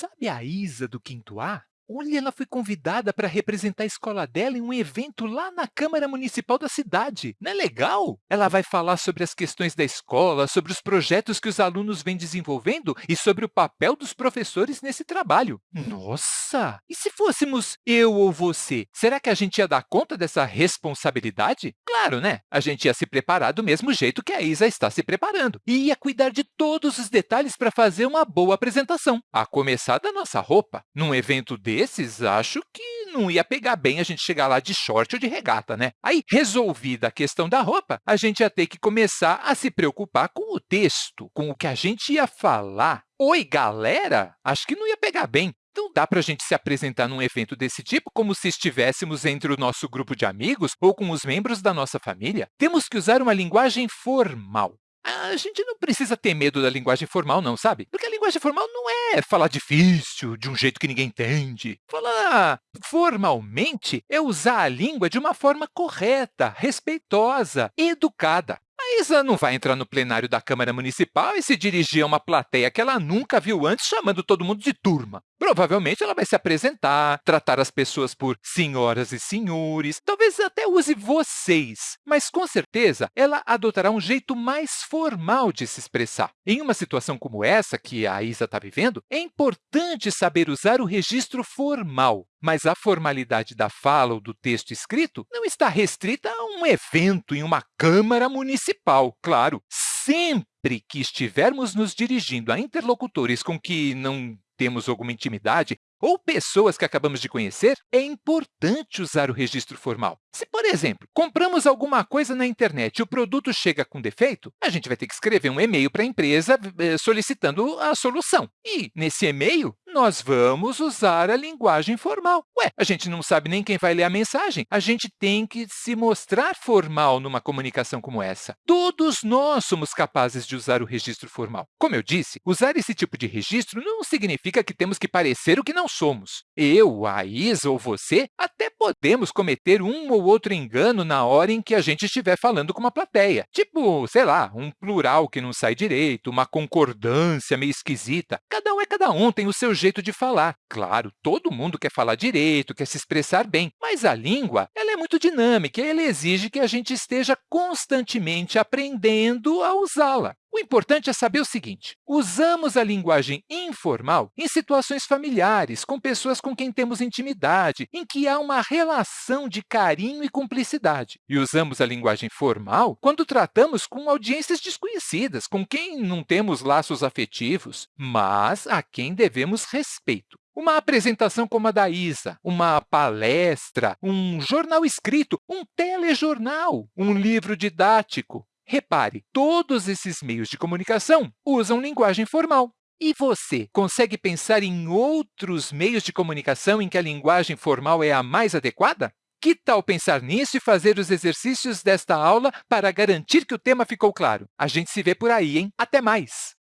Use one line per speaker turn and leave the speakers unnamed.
Sabe a Isa do quinto A? Olha, ela foi convidada para representar a escola dela em um evento lá na Câmara Municipal da cidade. Não é legal? Ela vai falar sobre as questões da escola, sobre os projetos que os alunos vêm desenvolvendo e sobre o papel dos professores nesse trabalho. Nossa! E se fôssemos eu ou você, será que a gente ia dar conta dessa responsabilidade? Claro, né? A gente ia se preparar do mesmo jeito que a Isa está se preparando e ia cuidar de todos os detalhes para fazer uma boa apresentação, a começar da nossa roupa. Num evento desse, desses, acho que não ia pegar bem a gente chegar lá de short ou de regata, né? Aí, resolvida a questão da roupa, a gente ia ter que começar a se preocupar com o texto, com o que a gente ia falar. Oi, galera! Acho que não ia pegar bem. Então, dá para a gente se apresentar num evento desse tipo como se estivéssemos entre o nosso grupo de amigos ou com os membros da nossa família? Temos que usar uma linguagem formal. A gente não precisa ter medo da linguagem formal, não, sabe? Porque a linguagem formal não é falar difícil, de um jeito que ninguém entende. Falar formalmente é usar a língua de uma forma correta, respeitosa, educada. A Isa não vai entrar no plenário da Câmara Municipal e se dirigir a uma plateia que ela nunca viu antes, chamando todo mundo de turma. Provavelmente ela vai se apresentar, tratar as pessoas por senhoras e senhores, talvez até use vocês, mas com certeza ela adotará um jeito mais formal de se expressar. Em uma situação como essa que a Isa está vivendo, é importante saber usar o registro formal, mas a formalidade da fala ou do texto escrito não está restrita a um evento em uma Câmara Municipal. Claro, sempre que estivermos nos dirigindo a interlocutores com que não temos alguma intimidade ou pessoas que acabamos de conhecer, é importante usar o registro formal. Se, por exemplo, compramos alguma coisa na internet e o produto chega com defeito, a gente vai ter que escrever um e-mail para a empresa eh, solicitando a solução. E, nesse e-mail, nós vamos usar a linguagem formal. Ué, a gente não sabe nem quem vai ler a mensagem. A gente tem que se mostrar formal numa comunicação como essa. Todos nós somos capazes de usar o registro formal. Como eu disse, usar esse tipo de registro não significa que temos que parecer o que não somos. Eu, a Isa ou você até podemos cometer um ou outro engano na hora em que a gente estiver falando com uma plateia. Tipo, sei lá, um plural que não sai direito, uma concordância meio esquisita. Cada um é cada um, tem o seu jeito de falar. Claro, todo mundo quer falar direito, quer se expressar bem, mas a língua ela é muito dinâmica e ela exige que a gente esteja constantemente aprendendo a usá-la. O importante é saber o seguinte, usamos a linguagem informal em situações familiares, com pessoas com quem temos intimidade, em que há uma relação de carinho e cumplicidade. E usamos a linguagem formal quando tratamos com audiências desconhecidas, com quem não temos laços afetivos, mas a quem devemos respeito. Uma apresentação como a da Isa, uma palestra, um jornal escrito, um telejornal, um livro didático, Repare, todos esses meios de comunicação usam linguagem formal. E você consegue pensar em outros meios de comunicação em que a linguagem formal é a mais adequada? Que tal pensar nisso e fazer os exercícios desta aula para garantir que o tema ficou claro? A gente se vê por aí, hein? Até mais!